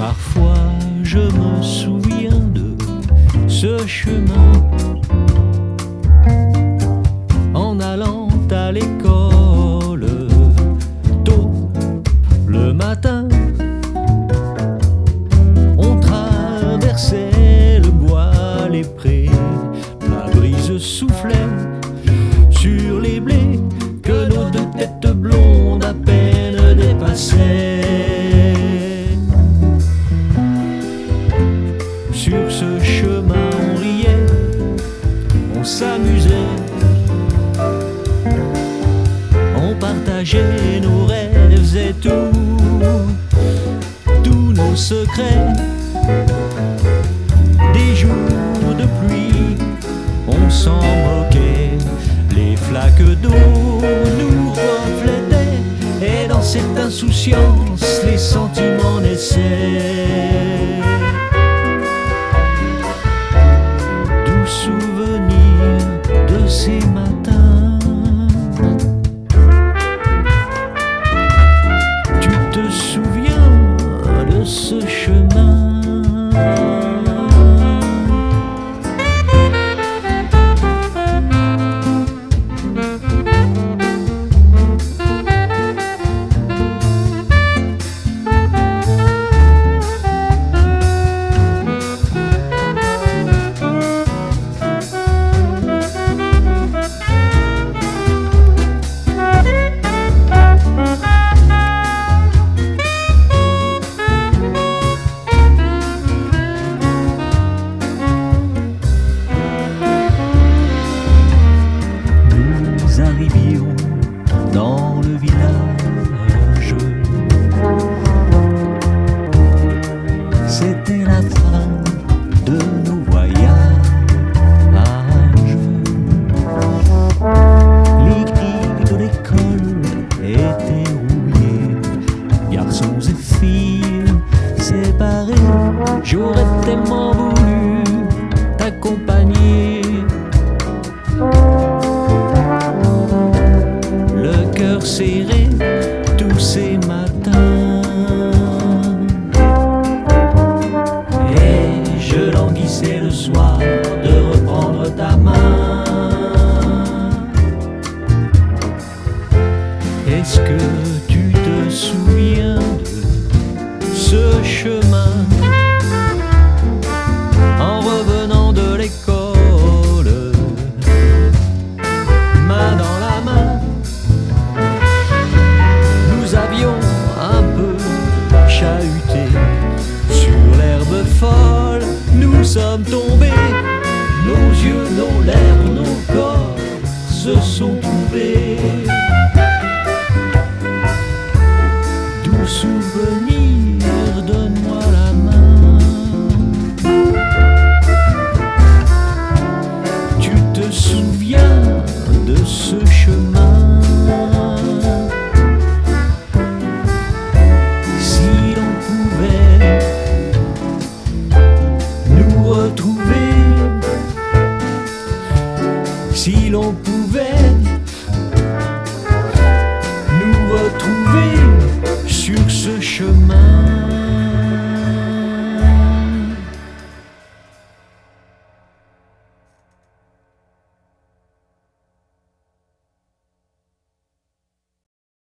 Parfois je me souviens de ce chemin Sur ce chemin, on riait, on s'amusait, on partageait nos rêves et tout, tous nos secrets. Des jours de pluie, on s'en moquait, les flaques d'eau nous reflétaient, et dans cette insouciance, filles séparés. J'aurais tellement voulu t'accompagner. le cœur serré en revenant de l'école. Main dans la main, nous avions un peu chahuté sur l'herbe folle. Nous sommes tombés, nos yeux, nos lèvres, nos corps se sont trouvés. l'on